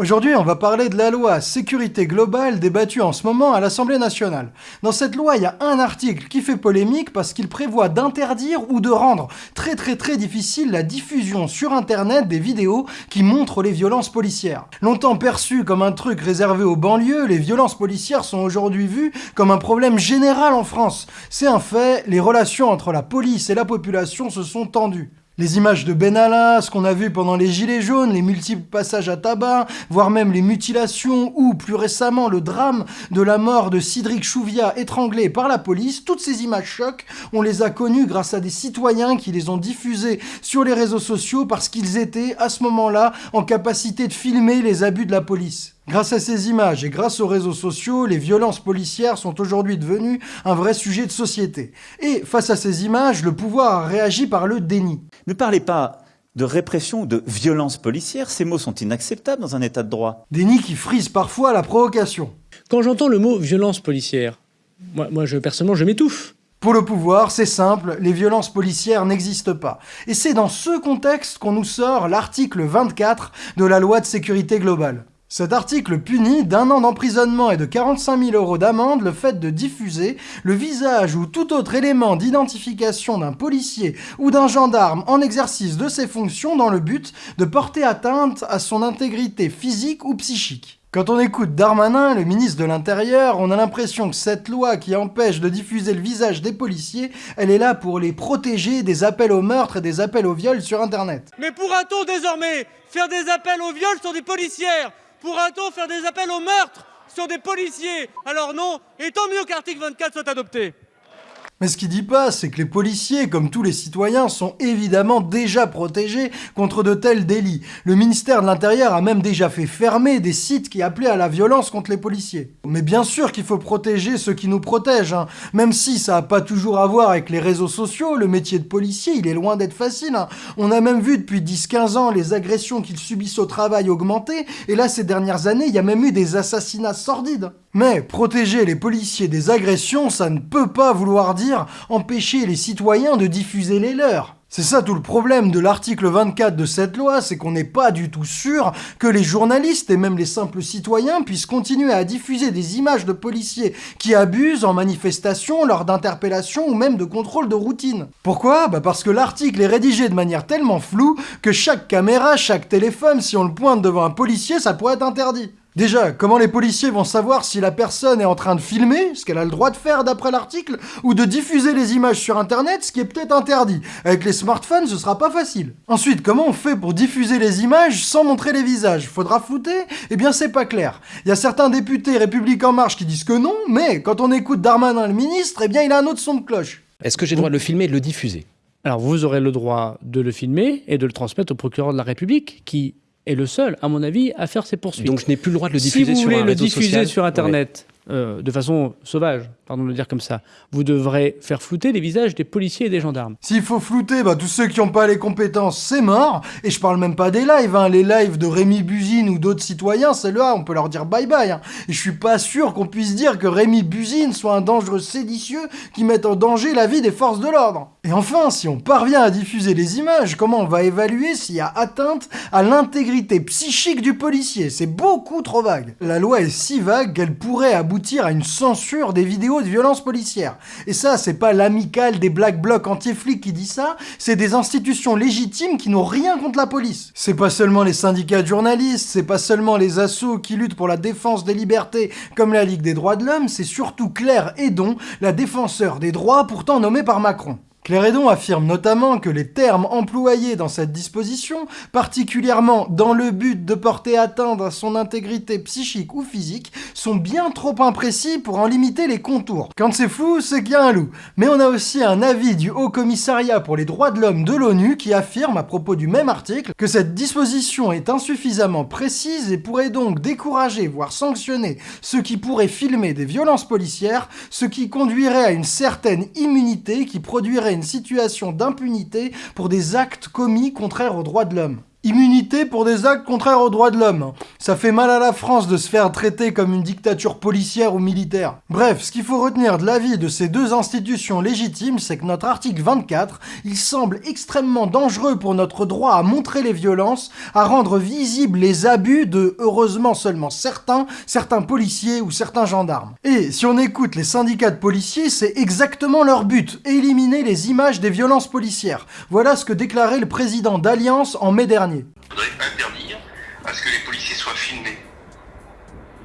Aujourd'hui, on va parler de la loi sécurité globale débattue en ce moment à l'Assemblée nationale. Dans cette loi, il y a un article qui fait polémique parce qu'il prévoit d'interdire ou de rendre très très très difficile la diffusion sur Internet des vidéos qui montrent les violences policières. Longtemps perçues comme un truc réservé aux banlieues, les violences policières sont aujourd'hui vues comme un problème général en France. C'est un fait, les relations entre la police et la population se sont tendues. Les images de Benalla, ce qu'on a vu pendant les Gilets jaunes, les multiples passages à tabac, voire même les mutilations ou, plus récemment, le drame de la mort de Cédric Chouviat étranglé par la police, toutes ces images chocs, on les a connues grâce à des citoyens qui les ont diffusées sur les réseaux sociaux parce qu'ils étaient, à ce moment-là, en capacité de filmer les abus de la police. Grâce à ces images et grâce aux réseaux sociaux, les violences policières sont aujourd'hui devenues un vrai sujet de société. Et face à ces images, le pouvoir a réagi par le déni. Ne parlez pas de répression ou de violence policière, ces mots sont inacceptables dans un état de droit. Déni qui frise parfois la provocation. Quand j'entends le mot violence policière, moi, moi je, personnellement, je m'étouffe. Pour le pouvoir, c'est simple, les violences policières n'existent pas. Et c'est dans ce contexte qu'on nous sort l'article 24 de la loi de sécurité globale. Cet article punit d'un an d'emprisonnement et de 45 000 euros d'amende le fait de diffuser le visage ou tout autre élément d'identification d'un policier ou d'un gendarme en exercice de ses fonctions dans le but de porter atteinte à son intégrité physique ou psychique. Quand on écoute Darmanin, le ministre de l'Intérieur, on a l'impression que cette loi qui empêche de diffuser le visage des policiers, elle est là pour les protéger des appels au meurtre et des appels au viol sur Internet. Mais pourra-t-on désormais faire des appels au viol sur des policières? Pourra-t-on faire des appels au meurtre sur des policiers Alors non, et tant mieux qu'article 24 soit adopté. Mais ce qu'il dit pas, c'est que les policiers, comme tous les citoyens, sont évidemment déjà protégés contre de tels délits. Le ministère de l'Intérieur a même déjà fait fermer des sites qui appelaient à la violence contre les policiers. Mais bien sûr qu'il faut protéger ceux qui nous protègent, hein. même si ça n'a pas toujours à voir avec les réseaux sociaux, le métier de policier, il est loin d'être facile. Hein. On a même vu depuis 10-15 ans les agressions qu'ils subissent au travail augmenter, et là ces dernières années, il y a même eu des assassinats sordides. Mais protéger les policiers des agressions, ça ne peut pas vouloir dire empêcher les citoyens de diffuser les leurs. C'est ça tout le problème de l'article 24 de cette loi, c'est qu'on n'est pas du tout sûr que les journalistes et même les simples citoyens puissent continuer à diffuser des images de policiers qui abusent en manifestation, lors d'interpellations ou même de contrôle de routine. Pourquoi? Bah parce que l'article est rédigé de manière tellement floue que chaque caméra, chaque téléphone, si on le pointe devant un policier, ça pourrait être interdit. Déjà, comment les policiers vont savoir si la personne est en train de filmer, ce qu'elle a le droit de faire d'après l'article, ou de diffuser les images sur internet, ce qui est peut-être interdit Avec les smartphones, ce sera pas facile. Ensuite, comment on fait pour diffuser les images sans montrer les visages? Faudra flouter? Eh bien, c'est pas clair. Il y a certains députés République En Marche qui disent que non, mais quand on écoute Darmanin le ministre, eh bien, il a un autre son de cloche. Est-ce que j'ai le droit de le filmer et de le diffuser? Alors, vous aurez le droit de le filmer et de le transmettre au procureur de la République, qui est le seul, à mon avis, à faire ses poursuites. Donc je n'ai plus le droit de le diffuser si sur un réseau social. Si vous voulez le diffuser sur Internet, euh, de façon sauvage, pardon de le dire comme ça, vous devrez faire flouter les visages des policiers et des gendarmes. S'il faut flouter, bah, tous ceux qui n'ont pas les compétences, c'est mort. Et je parle même pas des lives, hein. les lives de Rémi Buzine ou d'autres citoyens, c'est là, on peut leur dire bye bye. Hein. Et je suis pas sûr qu'on puisse dire que Rémi Buzine soit un dangereux séditieux qui mette en danger la vie des forces de l'ordre. Et enfin, si on parvient à diffuser les images, comment on va évaluer s'il y a atteinte à l'intégrité psychique du policier? C'est beaucoup trop vague. La loi est si vague qu'elle pourrait aboutir à une censure des vidéos de violence policière. Et ça, c'est pas l'amicale des black blocs anti-flics qui dit ça, c'est des institutions légitimes qui n'ont rien contre la police. C'est pas seulement les syndicats de journalistes, c'est pas seulement les assos qui luttent pour la défense des libertés comme la Ligue des droits de l'homme, c'est surtout Claire Edon, la défenseur des droits pourtant nommée par Macron. Claire Edon affirme notamment que les termes employés dans cette disposition, particulièrement dans le but de porter atteinte à son intégrité psychique ou physique, sont bien trop imprécis pour en limiter les contours. Quand c'est flou, c'est qu'il y a un loup. Mais on a aussi un avis du Haut Commissariat pour les droits de l'homme de l'ONU qui affirme à propos du même article que cette disposition est insuffisamment précise et pourrait donc décourager, voire sanctionner, ceux qui pourraient filmer des violences policières, ce qui conduirait à une certaine immunité qui produirait une situation d'impunité pour des actes commis contraires aux droits de l'homme. Immunité pour des actes contraires aux droits de l'homme. Ça fait mal à la France de se faire traiter comme une dictature policière ou militaire. Bref, ce qu'il faut retenir de l'avis de ces deux institutions légitimes, c'est que notre article 24, il semble extrêmement dangereux pour notre droit à montrer les violences, à rendre visibles les abus de, heureusement seulement certains, certains policiers ou certains gendarmes. Et si on écoute les syndicats de policiers, c'est exactement leur but, éliminer les images des violences policières. Voilà ce que déclarait le président d'Alliance en mai dernier. Il faudrait interdire à ce que les policiers soient filmés.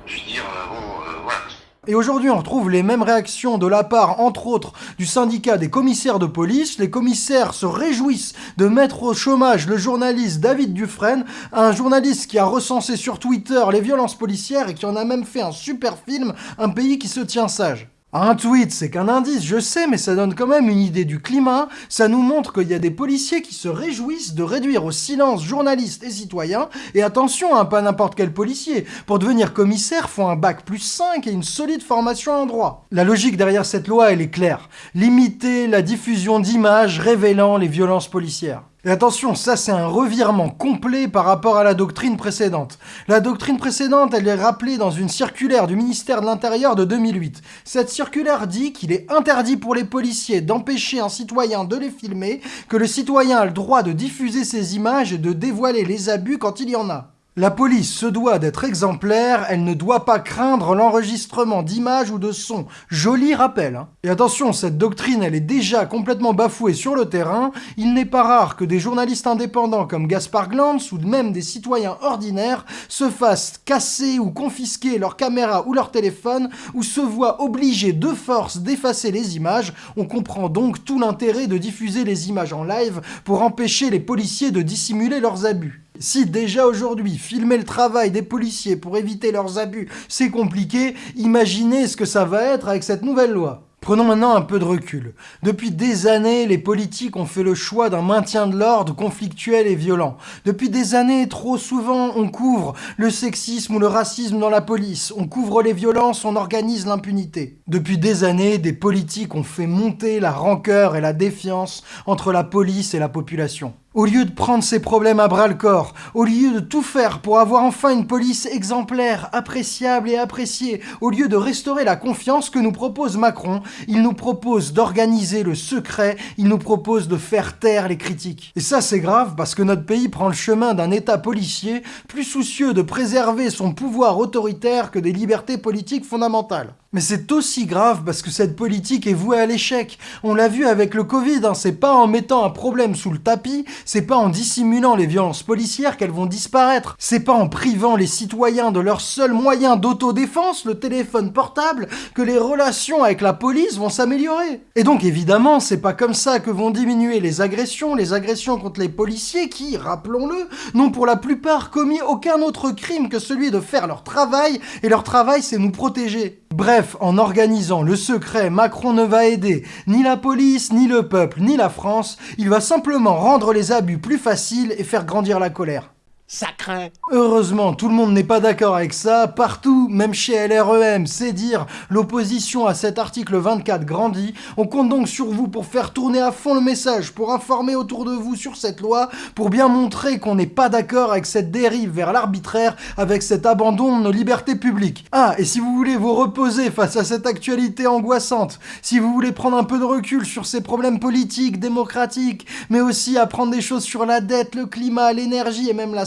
Je veux dire, euh, bon, euh, voilà. Et aujourd'hui, on retrouve les mêmes réactions de la part, entre autres, du syndicat des commissaires de police. Les commissaires se réjouissent de mettre au chômage le journaliste David Dufresne, un journaliste qui a recensé sur Twitter les violences policières et qui en a même fait un super film, Un pays qui se tient sage. Un tweet, c'est qu'un indice, je sais, mais ça donne quand même une idée du climat. Ça nous montre qu'il y a des policiers qui se réjouissent de réduire au silence journalistes et citoyens. Et attention, hein, pas n'importe quel policier. Pour devenir commissaire, faut un bac plus 5 et une solide formation en droit. La logique derrière cette loi, elle est claire. Limiter la diffusion d'images révélant les violences policières. Et attention, ça c'est un revirement complet par rapport à la doctrine précédente. La doctrine précédente, elle est rappelée dans une circulaire du ministère de l'Intérieur de 2008. Cette circulaire dit qu'il est interdit pour les policiers d'empêcher un citoyen de les filmer, que le citoyen a le droit de diffuser ces images et de dévoiler les abus quand il y en a. La police se doit d'être exemplaire, elle ne doit pas craindre l'enregistrement d'images ou de sons. Joli rappel. Hein. Et attention, cette doctrine, elle est déjà complètement bafouée sur le terrain. Il n'est pas rare que des journalistes indépendants comme Gaspard Glantz ou même des citoyens ordinaires se fassent casser ou confisquer leur caméra ou leur téléphone ou se voient obligés de force d'effacer les images. On comprend donc tout l'intérêt de diffuser les images en live pour empêcher les policiers de dissimuler leurs abus. Si déjà aujourd'hui, filmer le travail des policiers pour éviter leurs abus, c'est compliqué, imaginez ce que ça va être avec cette nouvelle loi. Prenons maintenant un peu de recul. Depuis des années, les politiques ont fait le choix d'un maintien de l'ordre conflictuel et violent. Depuis des années, trop souvent, on couvre le sexisme ou le racisme dans la police, on couvre les violences, on organise l'impunité. Depuis des années, des politiques ont fait monter la rancœur et la défiance entre la police et la population. Au lieu de prendre ces problèmes à bras le corps, au lieu de tout faire pour avoir enfin une police exemplaire, appréciable et appréciée, au lieu de restaurer la confiance que nous propose Macron, il nous propose d'organiser le secret, il nous propose de faire taire les critiques. Et ça c'est grave parce que notre pays prend le chemin d'un état policier plus soucieux de préserver son pouvoir autoritaire que des libertés politiques fondamentales. Mais c'est aussi grave parce que cette politique est vouée à l'échec. On l'a vu avec le Covid, hein. c'est pas en mettant un problème sous le tapis, c'est pas en dissimulant les violences policières qu'elles vont disparaître. C'est pas en privant les citoyens de leur seul moyen d'autodéfense, le téléphone portable, que les relations avec la police vont s'améliorer. Et donc évidemment, c'est pas comme ça que vont diminuer les agressions, les agressions contre les policiers qui, rappelons-le, n'ont pour la plupart commis aucun autre crime que celui de faire leur travail, et leur travail c'est nous protéger. Bref, en organisant le secret, Macron ne va aider ni la police, ni le peuple, ni la France, il va simplement rendre les abus plus faciles et faire grandir la colère. Ça craint. Heureusement, tout le monde n'est pas d'accord avec ça. Partout, même chez LREM, c'est dire, l'opposition à cet article 24 grandit. On compte donc sur vous pour faire tourner à fond le message, pour informer autour de vous sur cette loi, pour bien montrer qu'on n'est pas d'accord avec cette dérive vers l'arbitraire, avec cet abandon de nos libertés publiques. Ah, et si vous voulez vous reposer face à cette actualité angoissante, si vous voulez prendre un peu de recul sur ces problèmes politiques, démocratiques, mais aussi apprendre des choses sur la dette, le climat, l'énergie et même la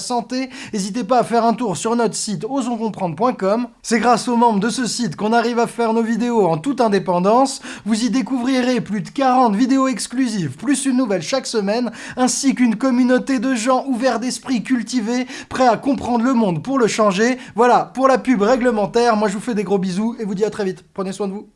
n'hésitez pas à faire un tour sur notre site osonscomprendre.com. C'est grâce aux membres de ce site qu'on arrive à faire nos vidéos en toute indépendance. Vous y découvrirez plus de 40 vidéos exclusives, plus une nouvelle chaque semaine, ainsi qu'une communauté de gens ouverts d'esprit, cultivés, prêts à comprendre le monde pour le changer. Voilà, pour la pub réglementaire, moi je vous fais des gros bisous et vous dis à très vite. Prenez soin de vous.